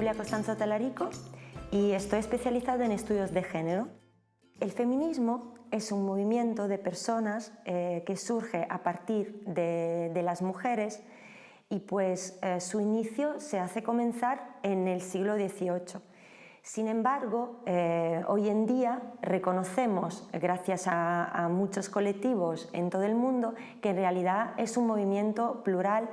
Giulia Costanzo Talarico y estoy especializada en estudios de género. El feminismo es un movimiento de personas eh, que surge a partir de, las mujeres y pues eh, su inicio se hace comenzar en el siglo XVIII. Sin embargo, eh, hoy en día reconocemos, gracias a, a muchos colectivos en todo el mundo, que en realidad es un movimiento plural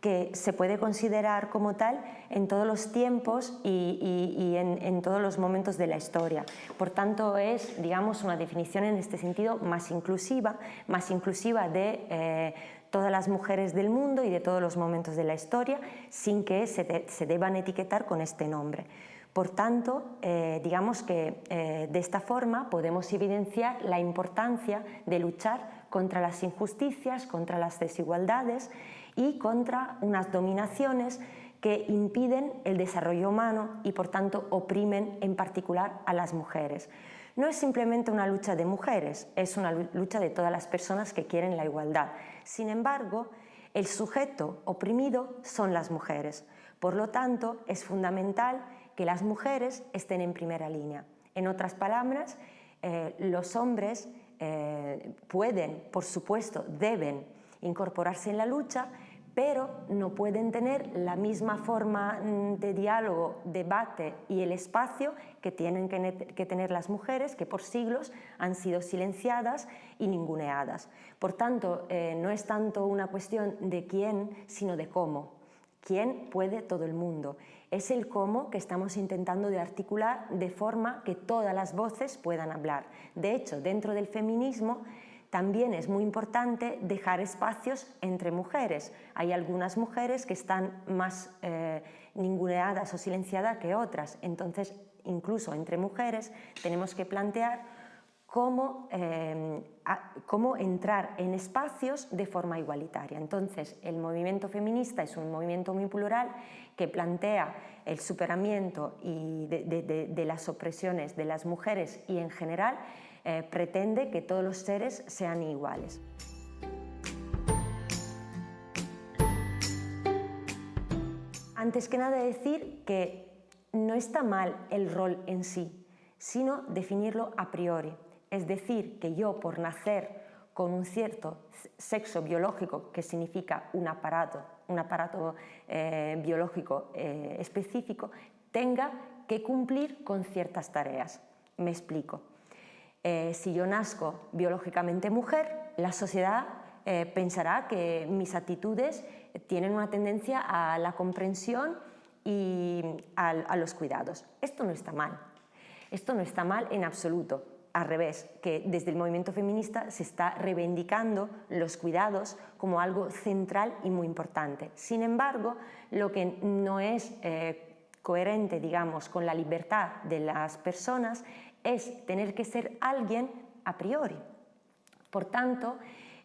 que se puede considerar como tal en todos los tiempos y, en, todos los momentos de la historia. Por tanto, es digamos, una definición en este sentido más inclusiva, más inclusiva de eh, todas las mujeres del mundo y de todos los momentos de la historia, sin que se, deban etiquetar con este nombre. Por tanto, eh, digamos que eh, de esta forma podemos evidenciar la importancia de luchar contra las injusticias, contra las desigualdades y contra unas dominaciones que impiden el desarrollo humano y por tanto oprimen en particular a las mujeres. No es simplemente una lucha de mujeres, es una lucha de todas las personas que quieren la igualdad. Sin embargo, el sujeto oprimido son las mujeres. Por lo tanto, es fundamental que las mujeres estén en primera línea. En otras palabras, eh, los hombres eh, pueden, por supuesto, deben incorporarse en la lucha, pero no pueden tener la misma forma mm, de diálogo, debate y el espacio que tienen que, tener las mujeres que por siglos han sido silenciadas y ninguneadas. Por tanto, eh, no es tanto una cuestión de quién, sino de cómo. ¿Quién puede todo el mundo? Es el cómo que estamos intentando de articular de forma que todas las voces puedan hablar. De hecho, dentro del feminismo también es muy importante dejar espacios entre mujeres. Hay algunas mujeres que están más eh, ninguneadas o silenciadas que otras, entonces incluso entre mujeres tenemos que plantear cómo, eh, cómo, entrar en espacios de forma igualitaria. Entonces, el movimiento feminista es un movimiento muy plural que plantea el superamiento de las opresiones de las mujeres y en general eh, pretende que todos los seres sean iguales. Antes que nada decir que no está mal el rol en sí, sino definirlo a priori. Es decir, que yo por nacer con un cierto sexo biológico, que significa un aparato, un aparato eh, biológico eh, específico, tenga que cumplir con ciertas tareas. Me explico. Eh, si yo nazco biológicamente mujer, la sociedad eh, pensará que mis actitudes tienen una tendencia a la comprensión y a, los cuidados. Esto no está mal. Esto no está mal en absoluto. Al revés, que desde el movimiento feminista se está reivindicando los cuidados como algo central y muy importante. Sin embargo, lo que no es eh, coherente, digamos, con la libertad de las personas es tener que ser alguien a priori. Por tanto,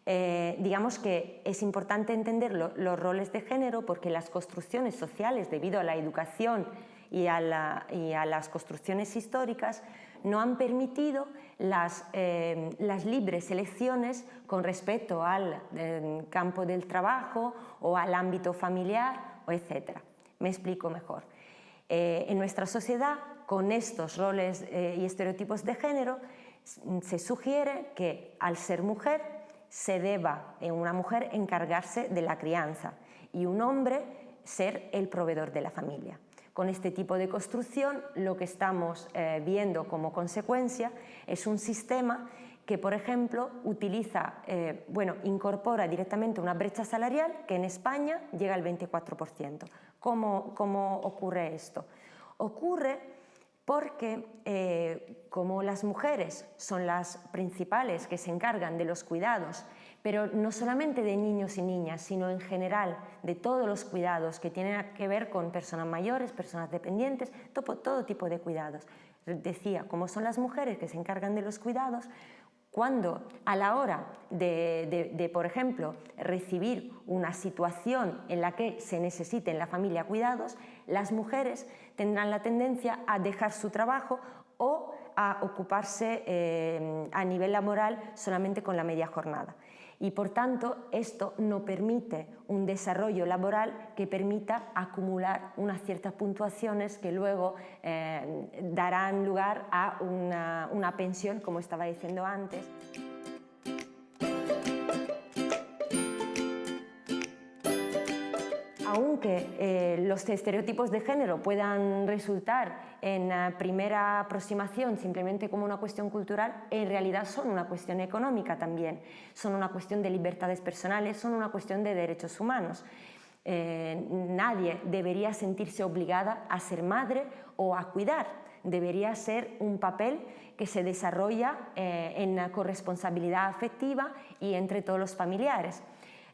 eh, digamos que es importante entender los roles de género porque las construcciones sociales, debido a la educación y a, las construcciones históricas, no han permitido las, eh, libres elecciones con respecto al eh, campo del trabajo o al ámbito familiar, etc. Me explico mejor. en nuestra sociedad con estos roles eh, y estereotipos de género, se sugiere que al ser mujer se deba en una mujer encargarse de la crianza y un hombre ser el proveedor de la familia. Con este tipo de construcción lo que estamos eh, viendo como consecuencia es un sistema que, por ejemplo, utiliza, eh, bueno, incorpora directamente una brecha salarial que en España llega al 24%. ¿Cómo, cómo ocurre esto? Ocurre porque eh, como las mujeres son las principales que se encargan de los cuidados, pero no solamente de niños y niñas, sino en general de todos los cuidados que tienen que ver con personas mayores, personas dependientes, todo, todo tipo de cuidados. Decía, como son las mujeres que se encargan de los cuidados, cuando a la hora de, por ejemplo, recibir una situación en la que se necesite en la familia cuidados, las mujeres tendrán la tendencia a dejar su trabajo o a ocuparse eh, a nivel laboral solamente con la media jornada. Y por tanto esto no permite un desarrollo laboral que permita acumular unas ciertas puntuaciones que luego eh, darán lugar a una, una pensión, como estaba diciendo antes. Aunque eh, los estereotipos de género puedan resultar en la primera aproximación simplemente como una cuestión cultural, en realidad son una cuestión económica también, son una cuestión de libertades personales, son una cuestión de derechos humanos. Eh, nadie debería sentirse obligada a ser madre o a cuidar, debería ser un papel que se desarrolla eh, en corresponsabilidad afectiva y entre todos los familiares.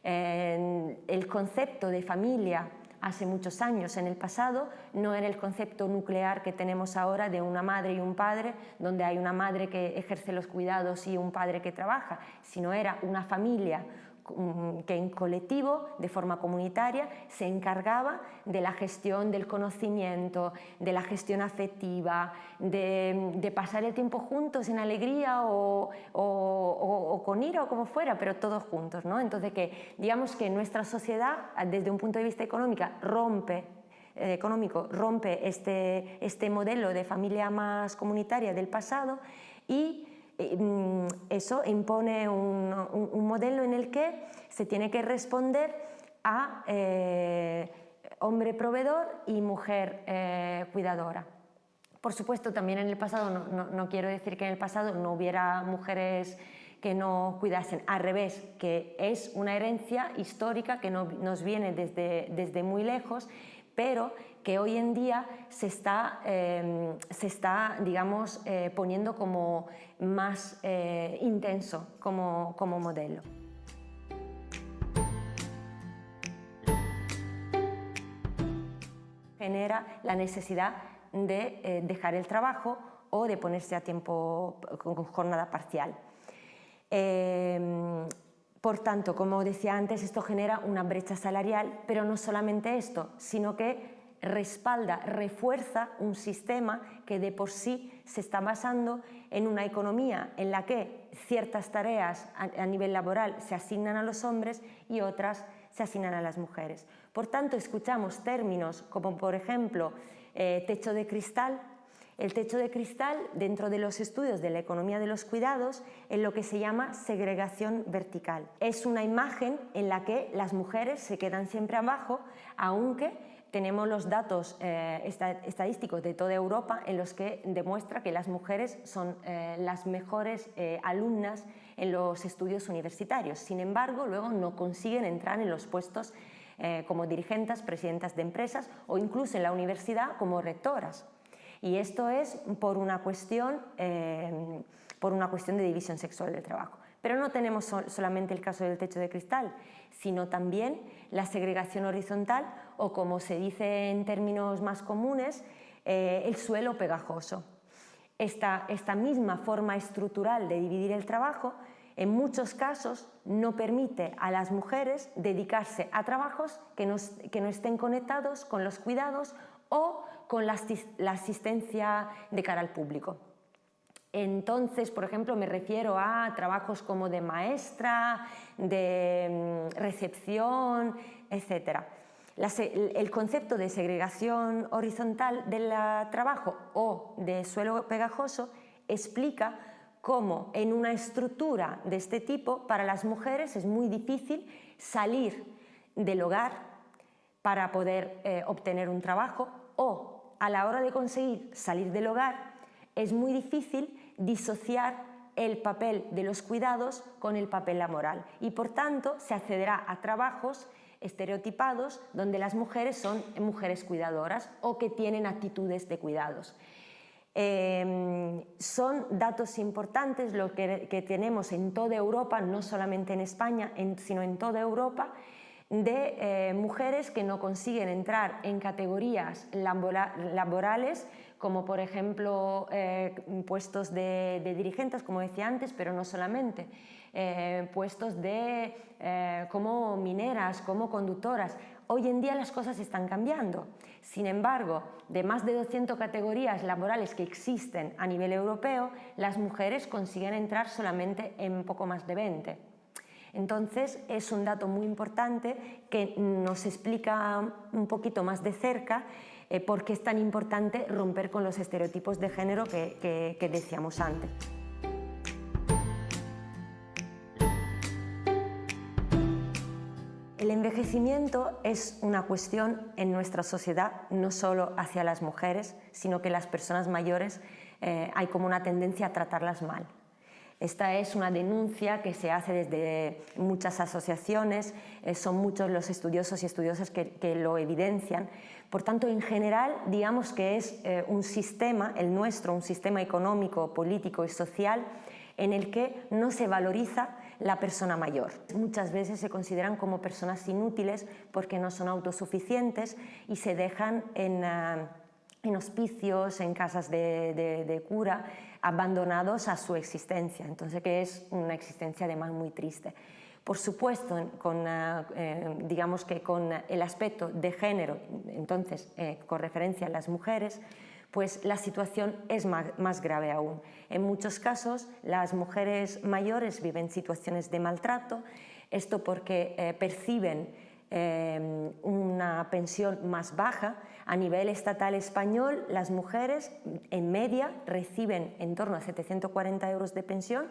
El concepto de familia hace muchos años. En el pasado no era el concepto nuclear que tenemos ahora de una madre y un padre, donde hay una madre que ejerce los cuidados y un padre que trabaja, sino era una familia que en colectivo, de forma comunitaria, se encargaba de la gestión del conocimiento, de la gestión afectiva, de, pasar el tiempo juntos en alegría o, con ira o como fuera, pero todos juntos. ¿no? Entonces, que digamos que nuestra sociedad, desde un punto de vista económico, rompe eh, económico rompe este, este modelo de familia más comunitaria del pasado y Mm, eso impone un, modelo en el que se tiene que responder a eh, hombre proveedor y mujer eh, cuidadora. Por supuesto, también en el pasado, no, quiero decir que en el pasado no hubiera mujeres que no cuidasen, al revés, que es una herencia histórica que nos viene desde, desde muy lejos pero que hoy en día se está, em, se está digamos, eh, poniendo como más eh, intenso como, como modelo. genera la necesidad de eh, dejar el trabajo o de ponerse a tiempo con jornada parcial. Por tanto, como decía antes, esto genera una brecha salarial, pero no solamente esto, sino que respalda, refuerza un sistema que de por sí se está basando en una economía en la que ciertas tareas a, nivel laboral se asignan a los hombres y otras se asignan a las mujeres. Por tanto, escuchamos términos como, por ejemplo, eh, techo de cristal, el techo de cristal, dentro de los estudios de la economía de los cuidados, es lo que se llama segregación vertical. Es una imagen en la que las mujeres se quedan siempre abajo, aunque tenemos los datos eh, estadísticos de toda Europa en los que demuestra que las mujeres son eh, las mejores eh, alumnas en los estudios universitarios. Sin embargo, luego no consiguen entrar en los puestos como dirigentes, presidentas de empresas o incluso en la universidad como rectoras. Y esto es por una cuestión, eh, por una cuestión de división sexual del trabajo. Pero no tenemos solamente el caso del techo de cristal, sino también la segregación horizontal o, como se dice en términos más comunes, eh, el suelo pegajoso. Esta, esta misma forma estructural de dividir el trabajo en muchos casos no permite a las mujeres dedicarse a trabajos que no, que no estén conectados con los cuidados o con la, asistencia de cara al público. Entonces, por ejemplo, me refiero a trabajos como de maestra, de mm, recepción, etc. el concepto de segregación horizontal del trabajo o de suelo pegajoso explica cómo en una estructura de este tipo para las mujeres es muy difícil salir del hogar para poder eh, obtener un trabajo o a la hora de conseguir salir del hogar es muy difícil disociar el papel de los cuidados con el papel laboral y por tanto se accederá a trabajos estereotipados donde las mujeres son mujeres cuidadoras o que tienen actitudes de cuidados. Em, son datos importantes lo que, tenemos en toda Europa, no solamente en España, sino en toda Europa, de eh, mujeres que no consiguen entrar en categorías laborales como por ejemplo eh, puestos de, dirigentes, como decía antes, pero no solamente, eh, puestos de, como mineras, como conductoras. Hoy en día las cosas están cambiando. Sin embargo, de más de 200 categorías laborales que existen a nivel europeo, las mujeres consiguen entrar solamente en poco más de 20. Entonces es un dato muy importante que nos explica un poquito más de cerca eh, por qué es tan importante romper con los estereotipos de género que, decíamos antes. El envejecimiento es una cuestión en nuestra sociedad, no solo hacia las mujeres, sino que las personas mayores eh, hay como una tendencia a tratarlas mal. Esta es una denuncia que se hace desde muchas asociaciones, eh, son muchos los estudiosos y estudiosas que, lo evidencian. Por tanto, en general, digamos que es eh, un sistema, el nuestro, un sistema económico, político y social en el que no se valoriza la persona mayor. Muchas veces se consideran como personas inútiles porque no son autosuficientes y se dejan en, ah, hospicios, en casas de, cura, abandonados a su existencia. Entonces, que es una existencia además muy triste. Por supuesto, con, eh, digamos que con el aspecto de género, entonces eh, con referencia a las mujeres, pues la situación es más, grave aún. En muchos casos las mujeres mayores viven situaciones de maltrato, esto porque eh, perciben eh, una pensión más baja. A nivel estatal español, las mujeres en media reciben en torno a 740 euros de pensión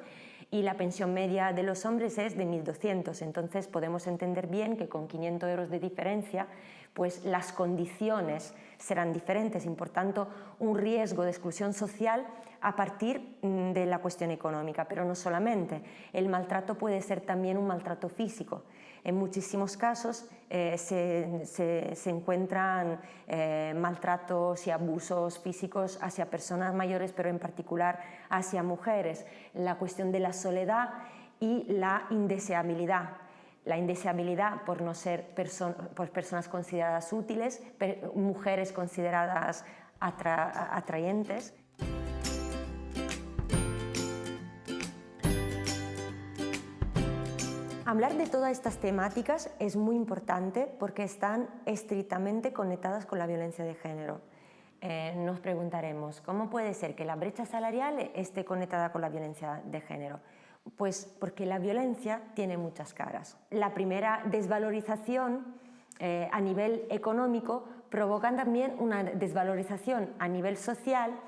y la pensión media de los hombres es de 1.200. Entonces podemos entender bien que con 500 euros de diferencia pues las condiciones serán diferentes y por tanto un riesgo de exclusión social a partir mm, de la cuestión económica, pero no solamente. El maltrato puede ser también un maltrato físico. En muchísimos casos eh, se, encuentran eh, maltratos y abusos físicos hacia personas mayores, pero en particular hacia mujeres. La cuestión de la soledad y la indeseabilidad la indeseabilidad por no ser por personas consideradas útiles, mujeres consideradas atrayentes. Hablar de todas estas temáticas es muy importante porque están estrictamente conectadas con la violencia de género. Eh, nos preguntaremos, ¿cómo puede ser que la brecha salarial esté conectada con la violencia de género? Pues porque la violencia tiene muchas caras. La primera, desvalorización eh, a nivel económico, provoca también una desvalorización a nivel social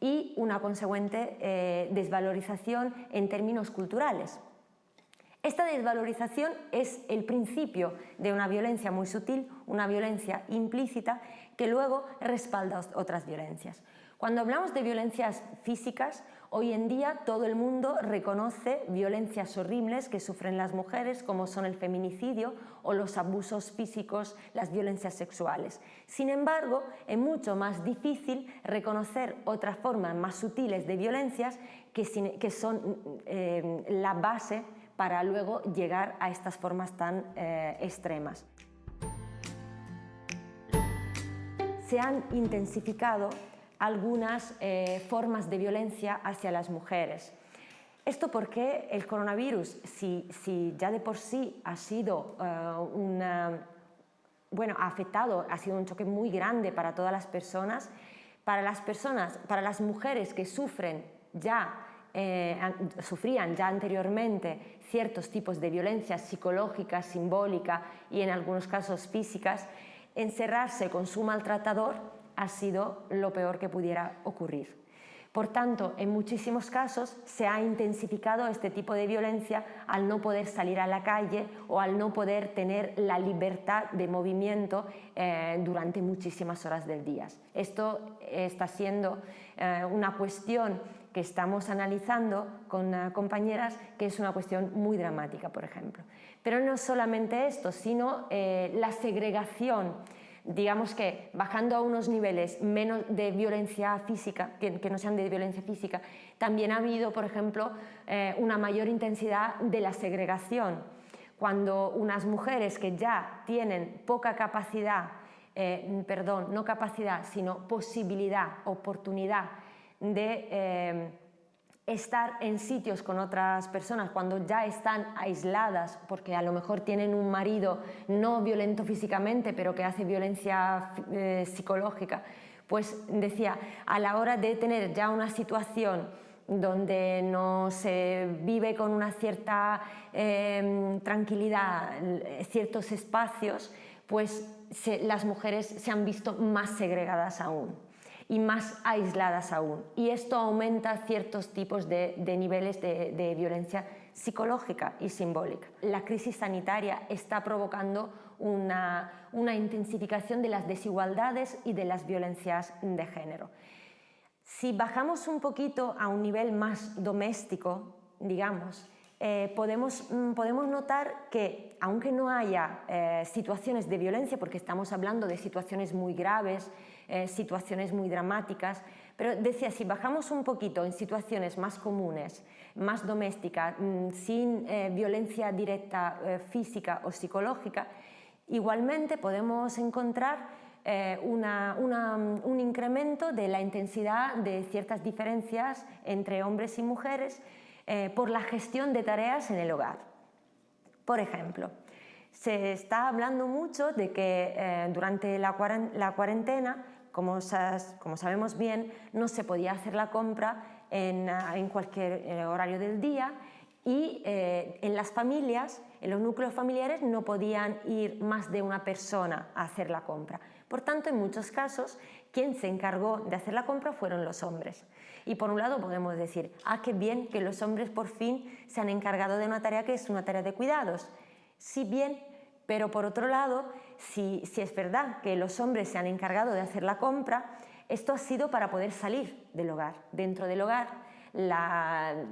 y una consecuente eh, desvalorización en términos culturales. Esta desvalorización es el principio de una violencia muy sutil, una violencia implícita que luego respalda otras violencias. Cuando hablamos de violencias físicas, hoy en día todo el mundo reconoce violencias horribles que sufren las mujeres, como son el feminicidio o los abusos físicos, las violencias sexuales. Sin embargo, es mucho más difícil reconocer otras formas más sutiles de violencias que, son eh, la base para luego llegar a estas formas tan eh, extremas. Se han intensificado algunas eh, formas de violencia hacia las mujeres. Esto porque el coronavirus, si, ya de por sí ha sido eh, bueno, afectado, ha sido un choque muy grande para todas las personas, para las personas, para las mujeres que sufren ya, eh, sufrían ya anteriormente ciertos tipos de violencia psicológica, simbólica y en algunos casos físicas, encerrarse con su maltratador ha sido lo peor que pudiera ocurrir. Por tanto, en muchísimos casos se ha intensificado este tipo de violencia al no poder salir a la calle o al no poder tener la libertad de movimiento eh, durante muchísimas horas del día. Esto está siendo eh, una cuestión que estamos analizando con eh, compañeras que es una cuestión muy dramática, por ejemplo. Pero no solamente esto, sino la segregación digamos que bajando a unos niveles menos de violencia física, que, no sean de violencia física, también ha habido, por ejemplo, eh, una mayor intensidad de la segregación. Cuando unas mujeres que ya tienen poca capacidad, eh, perdón, no capacidad, sino posibilidad, oportunidad de eh, estar en sitios con otras personas cuando ya están aisladas porque a lo mejor tienen un marido no violento físicamente pero que hace violencia eh, psicológica, pues decía, a la hora de tener ya una situación donde no se vive con una cierta em, tranquilidad ciertos espacios, pues las mujeres se han visto más segregadas aún y más aisladas aún. Y esto aumenta ciertos tipos de, niveles de, violencia psicológica y simbólica. La crisis sanitaria está provocando una, intensificación de las desigualdades y de las violencias de género. Si bajamos un poquito a un nivel más doméstico, digamos, eh, podemos, mm, podemos, notar que aunque no haya eh, situaciones de violencia, porque estamos hablando de situaciones muy graves, eh, situaciones muy dramáticas, pero decía, si bajamos un poquito en situaciones más comunes, más domésticas, mm, sin eh, violencia directa eh, física o psicológica, igualmente podemos encontrar un incremento de la intensidad de ciertas diferencias entre hombres y mujeres por la gestión de tareas en el hogar. Por ejemplo, se está hablando mucho de que durante la cuarentena como, sabemos bien, no se podía hacer la compra en, ah, cualquier eh, horario del día y eh, en las familias, en los núcleos familiares, no podían ir más de una persona a hacer la compra. Por tanto, en muchos casos, quien se encargó de hacer la compra fueron los hombres. Y por un lado podemos decir, ah, qué bien que los hombres por fin se han encargado de una tarea que es una tarea de cuidados. Si bien pero por otro lado, si, es verdad que los hombres se han encargado de hacer la compra, esto ha sido para poder salir del hogar. Dentro del hogar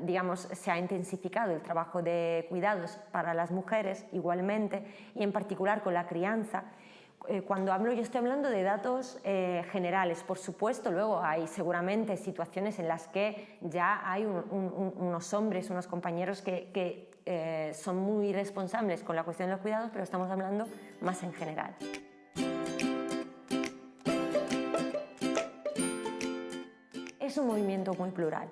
digamos, se ha intensificado el trabajo de cuidados para las mujeres igualmente y en particular con la crianza. Eh, cuando hablo, yo estoy hablando de datos eh, generales, por supuesto, luego hay seguramente situaciones en las que ya hay unos hombres, unos compañeros que eh, son muy responsables con la cuestión de los cuidados, pero estamos hablando más en general. Es un movimiento muy plural.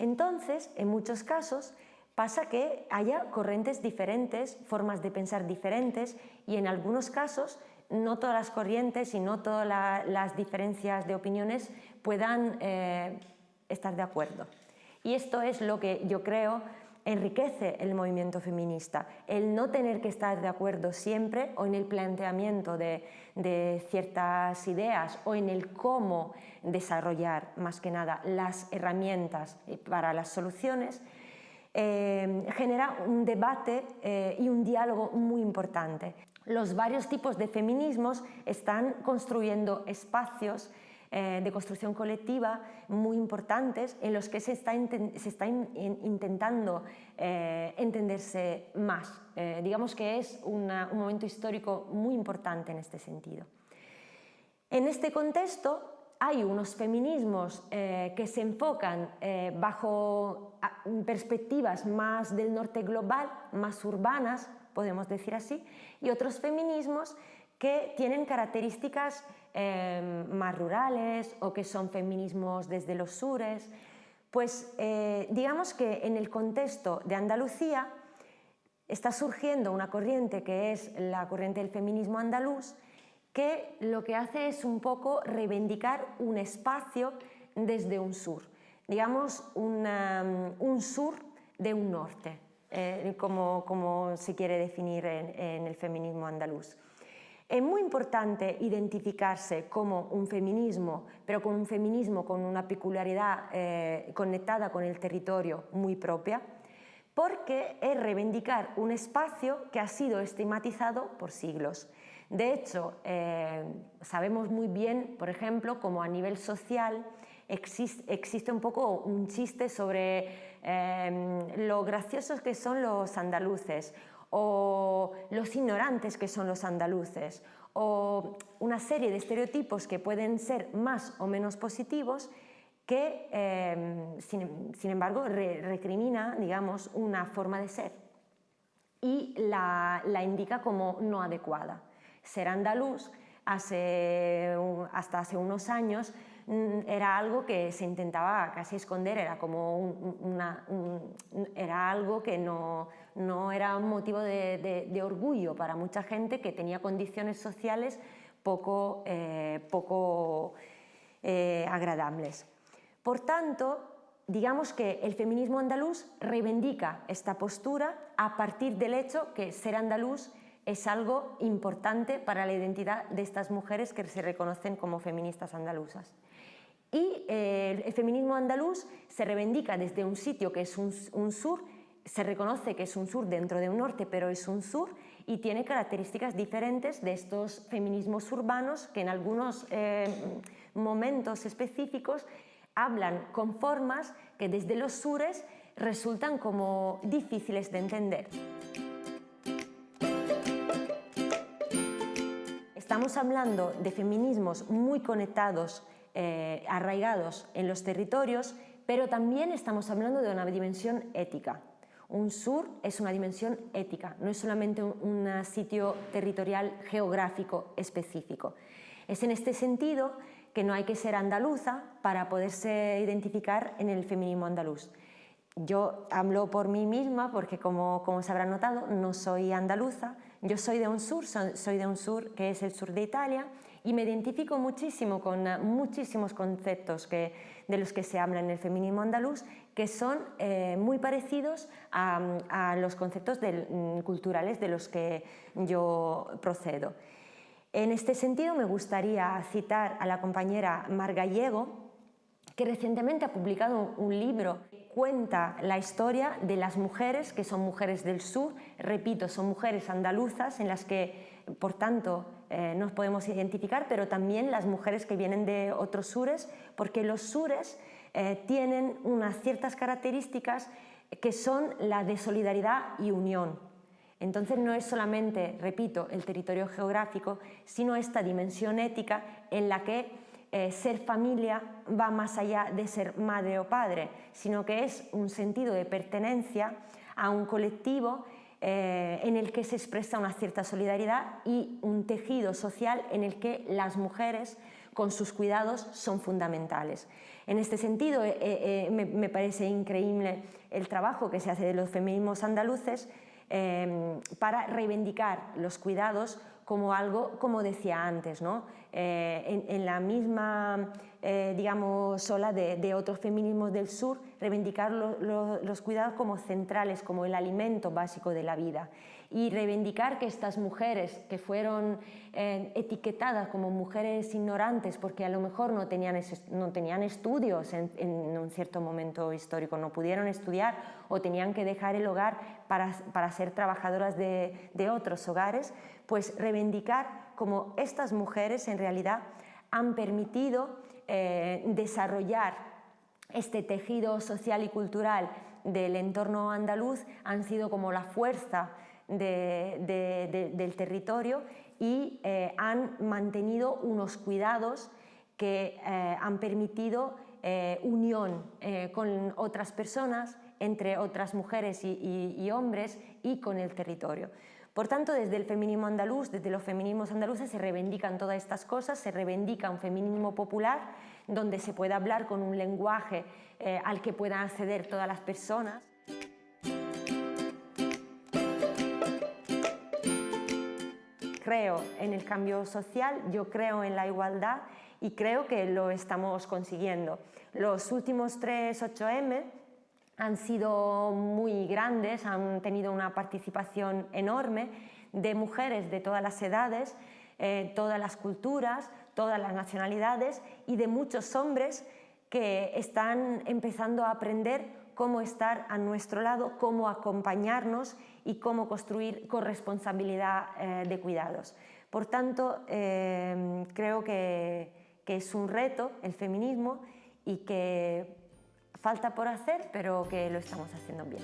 Entonces, en muchos casos, pasa que haya corrientes diferentes, formas de pensar diferentes y en algunos casos no todas las corrientes y no todas las diferencias de opiniones puedan eh, estar de acuerdo. Y esto es lo que yo creo enriquece el movimiento feminista, el no tener que estar de acuerdo siempre o en el planteamiento de, ciertas ideas o en el cómo desarrollar más que nada las herramientas para las soluciones, eh, genera un debate eh, y un diálogo muy importante. Los varios tipos de feminismos están construyendo espacios eh, de construcción colectiva muy importantes en los que se está, intentando eh, entenderse más. Eh, digamos que es un momento histórico muy importante en este sentido. En este contexto hay unos feminismos que se enfocan bajo perspectivas más del norte global, más urbanas, podemos decir así, y otros feminismos que tienen características Em, más rurales o que son feminismos desde los sures, pues eh, digamos que en el contexto de Andalucía está surgiendo una corriente que es la corriente del feminismo andaluz, que lo que hace es un poco reivindicar un espacio desde un sur, digamos un sur de un norte, eh, como, como, se quiere definir en el feminismo andaluz. Es muy importante identificarse como un feminismo, pero con un feminismo con una peculiaridad eh, conectada con el territorio muy propia, porque es reivindicar un espacio que ha sido estigmatizado por siglos. De hecho, eh, sabemos muy bien, por ejemplo, como a nivel social existe, un poco un chiste sobre eh, lo graciosos que son los andaluces o los ignorantes que son los andaluces, o una serie de estereotipos que pueden ser más o menos positivos que, em, sin, embargo, recrimina digamos, una forma de ser y la, indica como no adecuada. Ser andaluz hace, hasta hace unos años Mm, era algo que se intentaba casi esconder, era como una, era algo que no, no era un motivo de, orgullo para mucha gente que tenía condiciones sociales poco, eh, poco eh, agradables. Por tanto, digamos que el feminismo andaluz reivindica esta postura a partir del hecho que ser andaluz es algo importante para la identidad de estas mujeres que se reconocen como feministas andaluzas. Y eh, el feminismo andaluz se reivindica desde un sitio que es un, sur, se reconoce que es un sur dentro de un norte, pero es un sur y tiene características diferentes de estos feminismos urbanos que en algunos eh, momentos específicos hablan con formas que desde los sures resultan como difíciles de entender. Estamos hablando de feminismos muy conectados, eh, arraigados en los territorios, pero también estamos hablando de una dimensión ética. Un sur es una dimensión ética, no es solamente un, sitio territorial geográfico específico. Es en este sentido que no hay que ser andaluza para poderse identificar en el feminismo andaluz. Yo hablo por mí misma porque, como, como se habrá notado, no soy andaluza, yo soy de un sur, soy de un sur que es el sur de Italia y me identifico muchísimo con eh, muchísimos conceptos que, de los que se habla en el feminismo andaluz que son eh, muy parecidos a, los conceptos mm, culturales de los que yo procedo. En este sentido me gustaría citar a la compañera Mar Gallego, que recientemente ha publicado un libro que cuenta la historia de las mujeres que son mujeres del sur, repito, son mujeres andaluzas en las que, por tanto, eh, nos podemos identificar, pero también las mujeres que vienen de otros sures, porque los sures eh, tienen unas ciertas características que son la de solidaridad y unión. Entonces no es solamente, repito, el territorio geográfico, sino esta dimensión ética en la que eh, ser familia va más allá de ser madre o padre, sino que es un sentido de pertenencia a un colectivo eh, en el que se expresa una cierta solidaridad y un tejido social en el que las mujeres con sus cuidados son fundamentales. En este sentido, eh, me, parece increíble el trabajo que se hace de los feminismos andaluces para reivindicar los cuidados como algo, como decía antes, ¿no? Eh, en, la misma eh, digamos, ola de, otros feminismos del sur, reivindicar los cuidados como centrales, como el alimento básico de la vida y reivindicar que estas mujeres que fueron eh, etiquetadas como mujeres ignorantes porque a lo mejor no tenían, no tenían estudios en, un cierto momento histórico, no pudieron estudiar o tenían que dejar el hogar para, para ser trabajadoras de, de otros hogares, pues reivindicar como estas mujeres en realidad han permitido eh, desarrollar este tejido social y cultural del entorno andaluz, han sido como la fuerza del territorio y eh, han mantenido unos cuidados que eh, han permitido unión con otras personas, entre otras mujeres y hombres y con el territorio. Por tanto, desde el feminismo andaluz, desde los feminismos andaluces se reivindican todas estas cosas, se reivindica un feminismo popular donde se pueda hablar con un lenguaje eh, al que puedan acceder todas las personas. Creo en el cambio social, yo creo en la igualdad y creo que lo estamos consiguiendo. Los últimos tres 8M han sido muy grandes, han tenido una participación enorme de mujeres de todas las edades, eh, todas las culturas, todas las nacionalidades y de muchos hombres que están empezando a aprender cómo estar a nuestro lado, cómo acompañarnos y cómo construir corresponsabilidad eh, de cuidados. Por tanto, eh, creo que es un reto el feminismo y que falta por hacer, pero que lo estamos haciendo bien.